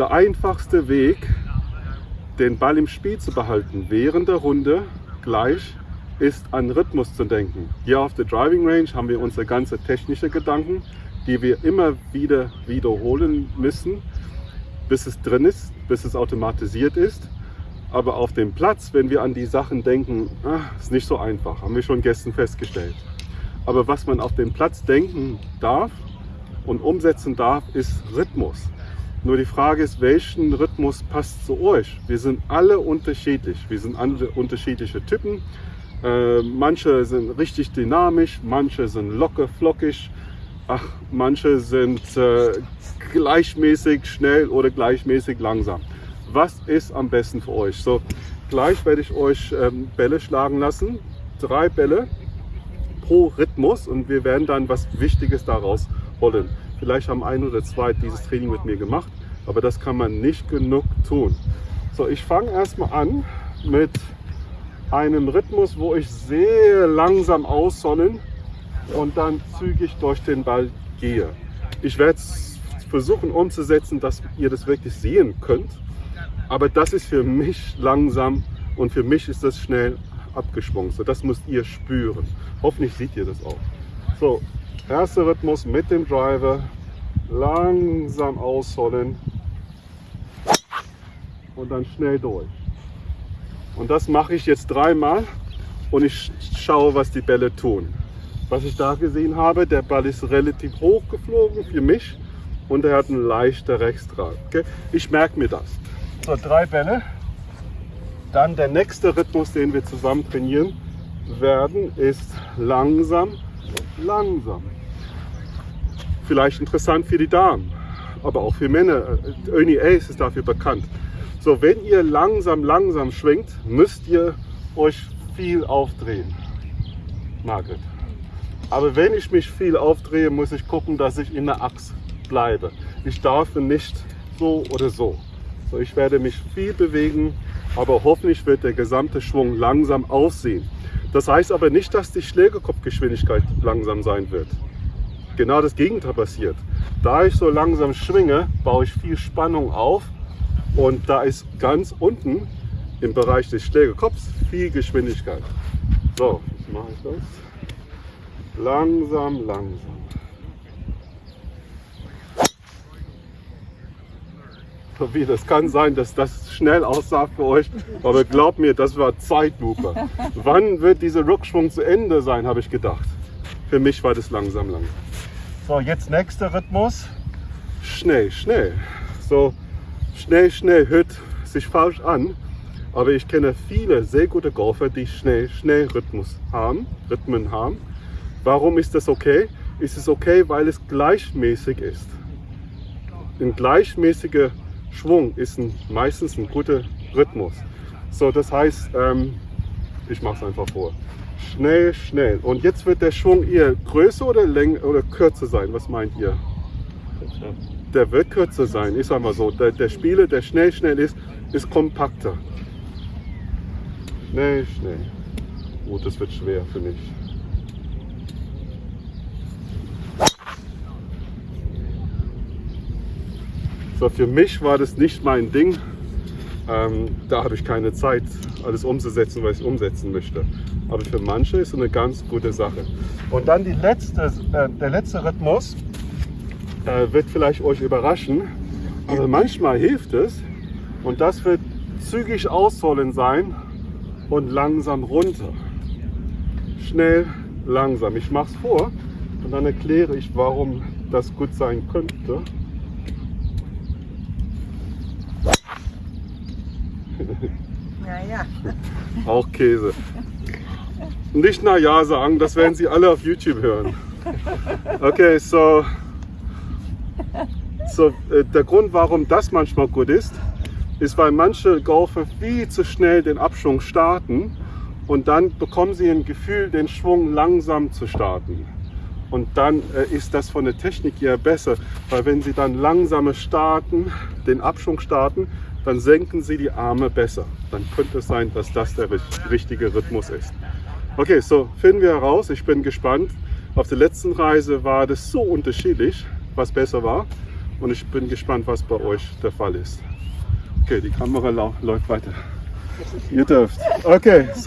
Der einfachste Weg, den Ball im Spiel zu behalten während der Runde gleich, ist an Rhythmus zu denken. Hier auf der Driving Range haben wir unsere ganze technische Gedanken, die wir immer wieder wiederholen müssen, bis es drin ist, bis es automatisiert ist. Aber auf dem Platz, wenn wir an die Sachen denken, ah, ist nicht so einfach, haben wir schon gestern festgestellt. Aber was man auf dem Platz denken darf und umsetzen darf, ist Rhythmus. Nur die Frage ist, welchen Rhythmus passt zu euch? Wir sind alle unterschiedlich. Wir sind alle unterschiedliche Typen. Äh, manche sind richtig dynamisch, manche sind locker, flockig. Ach, manche sind äh, gleichmäßig schnell oder gleichmäßig langsam. Was ist am besten für euch? So, gleich werde ich euch ähm, Bälle schlagen lassen. Drei Bälle pro Rhythmus und wir werden dann was Wichtiges daraus holen. Vielleicht haben ein oder zwei dieses Training mit mir gemacht, aber das kann man nicht genug tun. So, ich fange erstmal an mit einem Rhythmus, wo ich sehr langsam aussollen und dann zügig durch den Ball gehe. Ich werde es versuchen umzusetzen, dass ihr das wirklich sehen könnt, aber das ist für mich langsam und für mich ist das schnell abgeschwungen. So, das müsst ihr spüren. Hoffentlich seht ihr das auch. So, Erster Rhythmus mit dem Driver. Langsam ausholen. Und dann schnell durch. Und das mache ich jetzt dreimal und ich schaue, was die Bälle tun. Was ich da gesehen habe, der Ball ist relativ hoch geflogen für mich und er hat einen leichten Rechtsdraht. Okay? Ich merke mir das. So, drei Bälle. Dann der nächste Rhythmus, den wir zusammen trainieren werden, ist langsam, langsam vielleicht interessant für die Damen, aber auch für Männer. Ernie Ace ist dafür bekannt. So, wenn ihr langsam, langsam schwingt, müsst ihr euch viel aufdrehen. Margaret. Aber wenn ich mich viel aufdrehe, muss ich gucken, dass ich in der Achse bleibe. Ich darf nicht so oder so. So, ich werde mich viel bewegen, aber hoffentlich wird der gesamte Schwung langsam aussehen. Das heißt aber nicht, dass die Schlägerkopfgeschwindigkeit langsam sein wird genau das Gegenteil passiert. Da ich so langsam schwinge, baue ich viel Spannung auf und da ist ganz unten im Bereich des Schlägerkopfs viel Geschwindigkeit. So, jetzt mache ich das. Langsam, langsam. Das kann sein, dass das schnell aussah für euch, aber glaubt mir, das war Zeitlupe. Wann wird dieser Rückschwung zu Ende sein, habe ich gedacht. Für mich war das langsam, langsam. So, jetzt nächster Rhythmus. Schnell, schnell. So, schnell, schnell hört sich falsch an. Aber ich kenne viele sehr gute Golfer, die schnell, schnell Rhythmus haben, Rhythmen haben. Warum ist das okay? Ist es okay, weil es gleichmäßig ist. Ein gleichmäßiger Schwung ist ein, meistens ein guter Rhythmus. So, das heißt, ähm, ich mache es einfach vor. Schnell, schnell. Und jetzt wird der Schwung eher größer oder länger oder kürzer sein. Was meint ihr? Der wird kürzer sein. Ich sag mal so, der, der Spieler, der schnell, schnell ist, ist kompakter. Schnell, schnell. Oh, das wird schwer für mich. So, für mich war das nicht mein Ding. Ähm, da habe ich keine Zeit, alles umzusetzen, was ich umsetzen möchte. Aber für manche ist es eine ganz gute Sache. Und dann letzte, äh, der letzte Rhythmus äh, wird vielleicht euch überraschen, aber manchmal hilft es. Und das wird zügig ausholen sein und langsam runter. Schnell, langsam. Ich mache es vor und dann erkläre ich, warum das gut sein könnte. Naja. Auch Käse. Nicht na ja sagen, das werden Sie alle auf YouTube hören. Okay, so, so äh, der Grund, warum das manchmal gut ist, ist, weil manche Golfer viel zu schnell den Abschwung starten und dann bekommen sie ein Gefühl, den Schwung langsam zu starten. Und dann äh, ist das von der Technik her besser, weil wenn sie dann langsamer starten, den Abschwung starten, dann senken Sie die Arme besser. Dann könnte es sein, dass das der richtige Rhythmus ist. Okay, so finden wir heraus. Ich bin gespannt. Auf der letzten Reise war das so unterschiedlich, was besser war. Und ich bin gespannt, was bei euch der Fall ist. Okay, die Kamera läuft weiter. Ihr dürft. Okay.